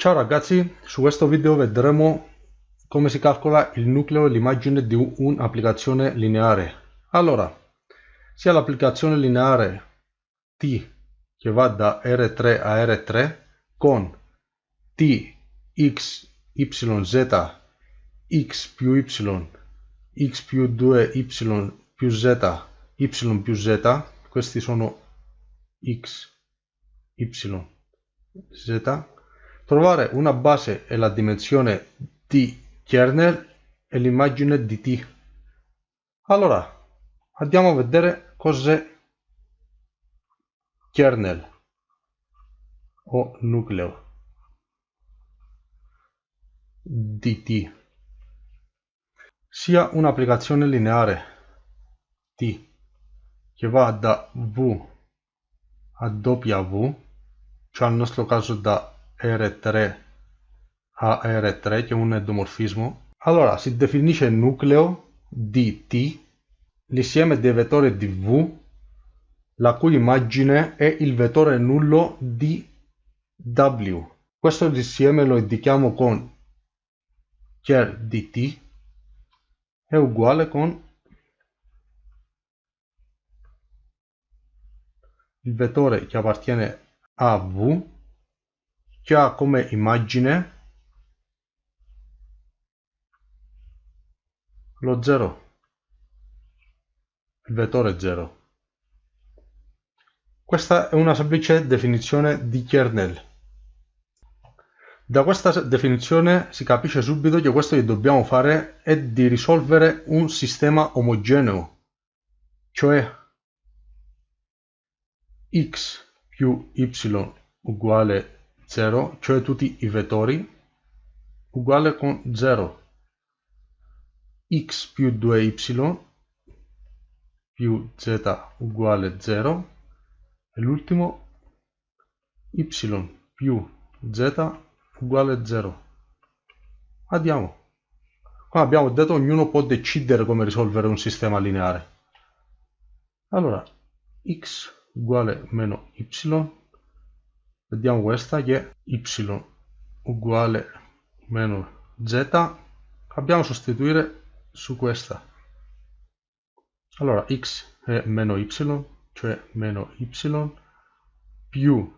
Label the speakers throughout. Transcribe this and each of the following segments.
Speaker 1: Ciao ragazzi, su questo video vedremo come si calcola il nucleo e l'immagine di un'applicazione lineare. Allora, sia l'applicazione lineare t che va da R3 a R3 con t, x, y, z, x più y, x più 2y più z, y più z, questi sono x, y, z, trovare una base e la dimensione di kernel e l'immagine di t. Allora, andiamo a vedere cos'è kernel o nucleo di t. Sia un'applicazione lineare t che va da v a w, cioè nel nostro caso da R3 a R3 che è un endomorfismo. Allora si definisce nucleo di T, l'insieme dei vettori di V, la cui immagine è il vettore nullo di W. Questo insieme lo indichiamo con char di T è uguale con il vettore che appartiene a V che ha come immagine lo 0, il vettore 0. Questa è una semplice definizione di kernel. Da questa definizione si capisce subito che questo che dobbiamo fare è di risolvere un sistema omogeneo, cioè x più y uguale 0, cioè tutti i vettori, uguale con 0. x più 2y più z uguale 0 e l'ultimo y più z uguale 0. Andiamo. Come abbiamo detto, ognuno può decidere come risolvere un sistema lineare. Allora, x uguale meno y vediamo questa che è y uguale meno z. Abbiamo sostituire su questa. Allora x è meno y cioè meno y più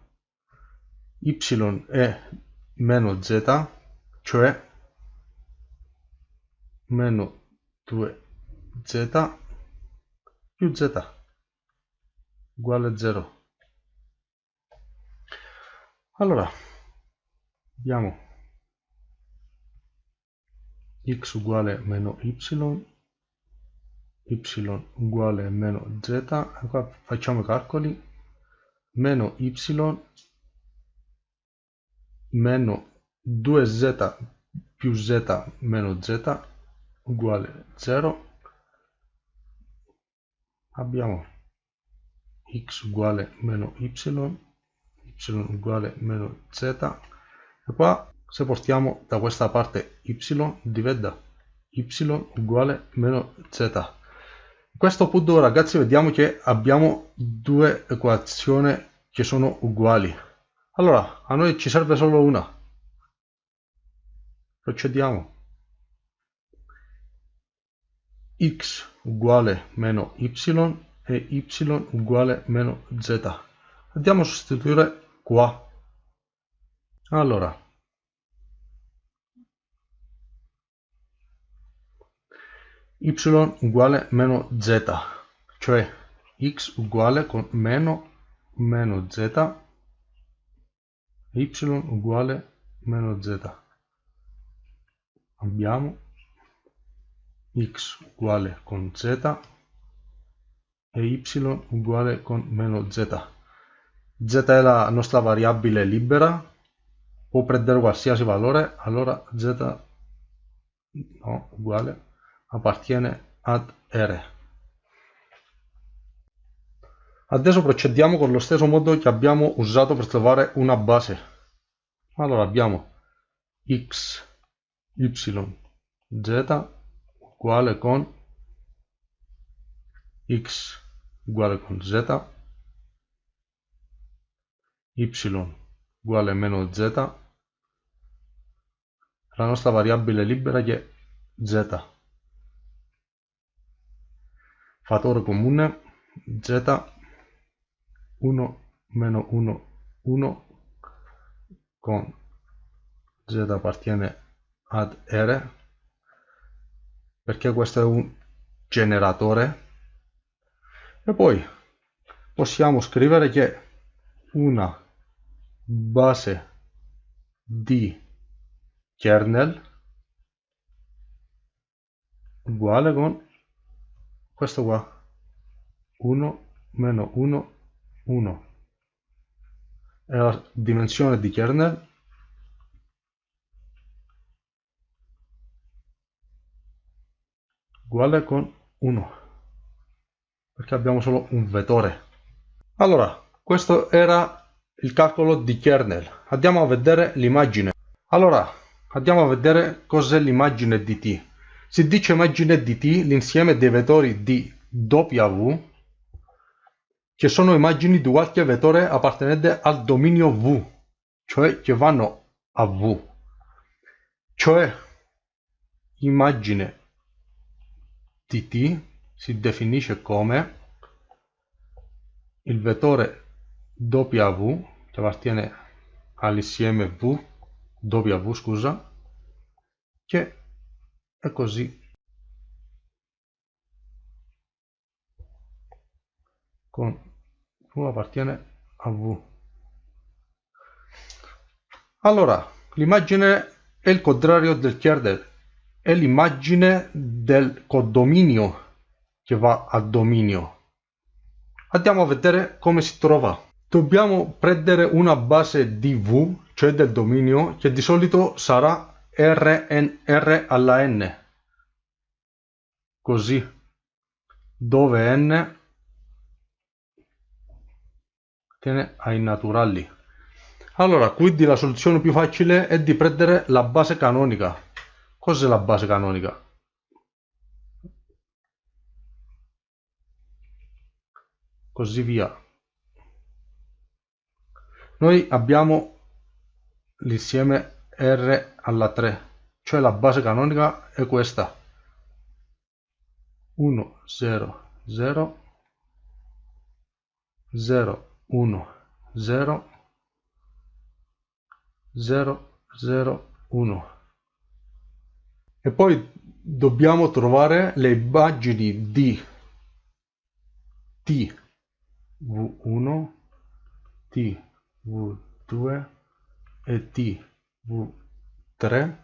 Speaker 1: y è meno z cioè meno 2z più z uguale 0 allora abbiamo x uguale meno y y uguale meno z. Qua facciamo i calcoli. Meno y meno 2z più z meno z uguale 0 abbiamo x uguale meno y y uguale meno z. E qua se portiamo da questa parte y diventa y uguale meno z. A questo punto ragazzi vediamo che abbiamo due equazioni che sono uguali. Allora a noi ci serve solo una. Procediamo. X uguale meno y e y uguale meno z. Andiamo a sostituire qua. Allora. Y uguale meno z cioè x uguale con meno meno z y uguale meno z. Abbiamo x uguale con z e y uguale con meno z z è la nostra variabile libera può prendere qualsiasi valore allora z no, uguale appartiene ad r. Adesso procediamo con lo stesso modo che abbiamo usato per trovare una base. Allora abbiamo x y z uguale con x uguale con z y uguale meno z. La nostra variabile libera che è z. Fattore comune z 1 meno 1 1 con z appartiene ad r. Perché questo è un generatore? E poi possiamo scrivere che una base di kernel uguale con questo qua. 1 meno 1 1 e la dimensione di kernel. Uguale con 1 perché abbiamo solo un vettore. Allora questo era il calcolo di kernel. Andiamo a vedere l'immagine. Allora andiamo a vedere cos'è l'immagine di t. Si dice immagine di t l'insieme dei vettori di w che sono immagini di qualche vettore appartenente al dominio v cioè che vanno a v. Cioè immagine di t si definisce come il vettore W che appartiene all'insieme V, W scusa, che è così con V appartiene a V. Allora, l'immagine è il contrario del kernel, è l'immagine del codominio che va a dominio. Andiamo a vedere come si trova. Dobbiamo prendere una base di V, cioè del dominio, che di solito sarà Rn, R alla n. Così, dove n tiene ai naturali. Allora, quindi la soluzione più facile è di prendere la base canonica. Cos'è la base canonica? Così via noi abbiamo l'insieme R alla 3 cioè la base canonica è questa. 1 0 0 0 1 0 0 0 1 e poi dobbiamo trovare le immagini di t v1 t V2 e T V3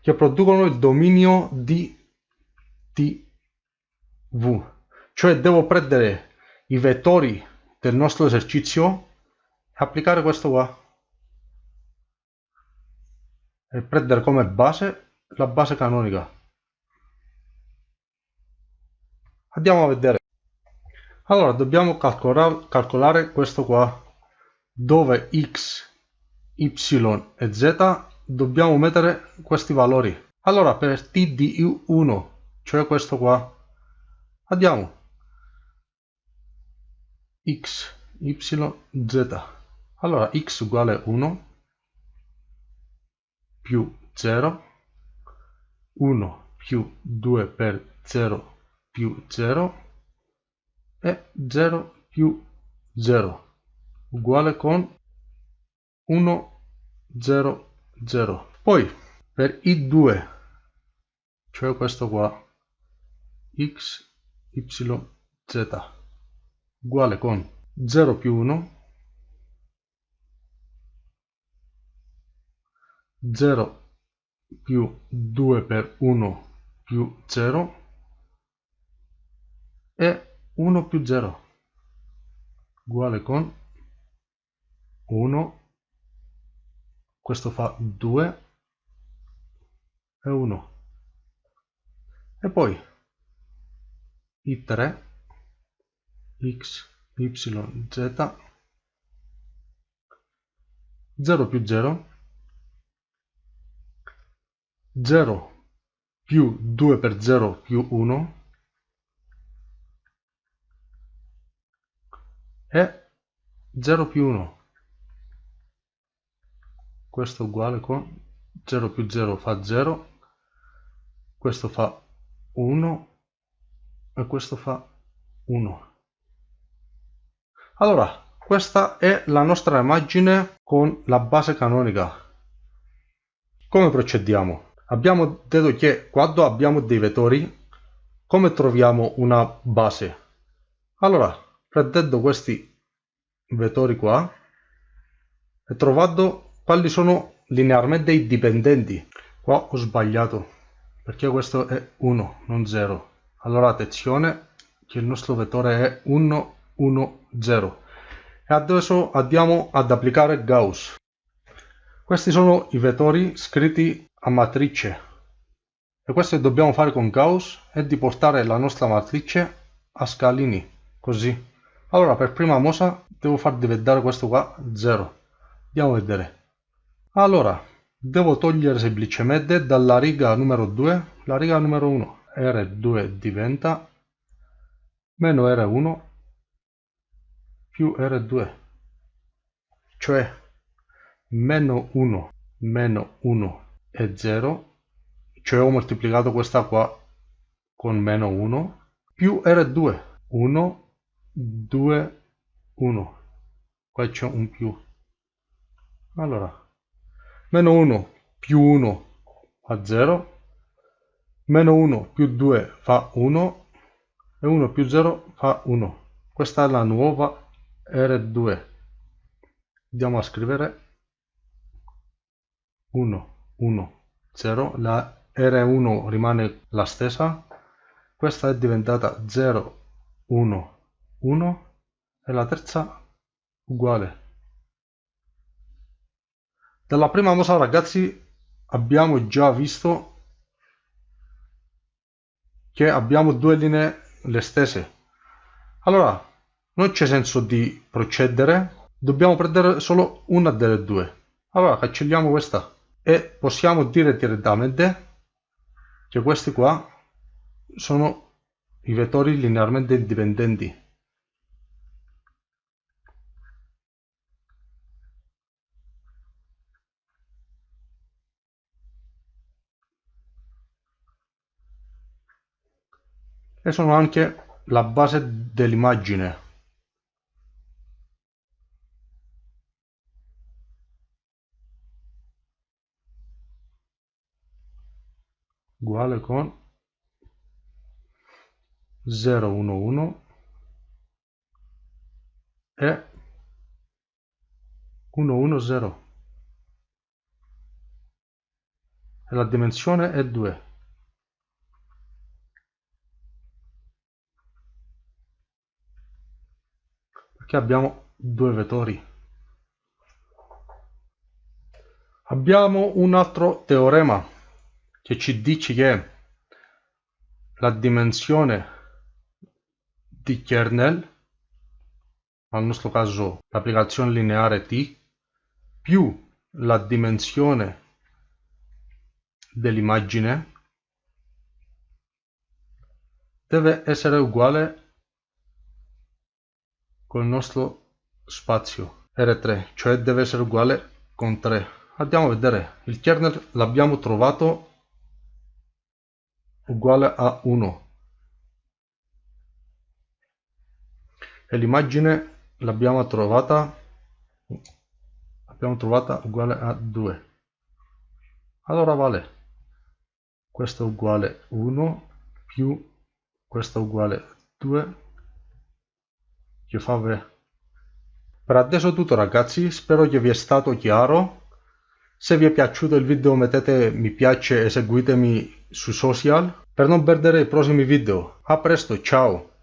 Speaker 1: che producono il dominio di TV cioè devo prendere i vettori del nostro esercizio e applicare questo qua. E prendere come base la base canonica. Andiamo a vedere. Allora dobbiamo calcolare, calcolare questo qua dove x, y e z dobbiamo mettere questi valori. Allora per t di u1, cioè questo qua, andiamo x, y, z. Allora x uguale 1 più 0, 1 più 2 per 0 più 0 e 0 più 0 uguale con 1 0 0 poi per i2 cioè questo qua x y z uguale con 0 più 1 0 più 2 per 1 più 0 e 1 più 0 uguale con 1 questo fa 2 e 1 e poi i 3 x y z. 0 più 0 0 più 2 per 0 più 1 e 0 più 1 questo uguale con 0 più 0 fa 0 questo fa 1 e questo fa 1 allora questa è la nostra immagine con la base canonica. Come procediamo? Abbiamo detto che quando abbiamo dei vettori come troviamo una base? Allora prendendo questi vettori qua e trovando quali sono linearmente i dipendenti? Qua ho sbagliato perché questo è 1 non 0 allora attenzione che il nostro vettore è 1 1 0 e adesso andiamo ad applicare Gauss. Questi sono i vettori scritti a matrice. E questo dobbiamo fare con Gauss è di portare la nostra matrice a scalini così. Allora per prima mossa devo far diventare questo qua 0 andiamo a vedere allora devo togliere semplicemente dalla riga numero 2 la riga numero 1 R2 diventa meno R1 più R2 cioè meno 1 meno 1 è 0 cioè ho moltiplicato questa qua con meno 1 più R2 1 2 1 qua c'è un più. Allora meno 1 più 1 fa 0 meno 1 più 2 fa 1 e 1 più 0 fa 1 questa è la nuova R2 andiamo a scrivere. 1 1 0 la R1 rimane la stessa. Questa è diventata 0 1 1 e la terza uguale dalla prima mossa ragazzi abbiamo già visto che abbiamo due linee le stesse. Allora non c'è senso di procedere dobbiamo prendere solo una delle due. Allora cancelliamo questa e possiamo dire direttamente che questi qua sono i vettori linearmente indipendenti e sono anche la base dell'immagine. Uguale con 011 e 110 e la dimensione è 2 perché abbiamo due vettori. Abbiamo un altro teorema che ci dice che la dimensione di kernel nel nostro caso l'applicazione lineare t più la dimensione dell'immagine deve essere uguale col nostro spazio. R3, cioè deve essere uguale con 3. Andiamo a vedere, il kernel l'abbiamo trovato uguale a 1 e l'immagine l'abbiamo trovata abbiamo trovata uguale a 2 allora vale. Questo uguale 1 più questo uguale 2 che fa per adesso è tutto ragazzi. Spero che vi è stato chiaro. Se vi è piaciuto il video mettete mi piace e seguitemi sui social. Per non perdere i prossimi video. A presto ciao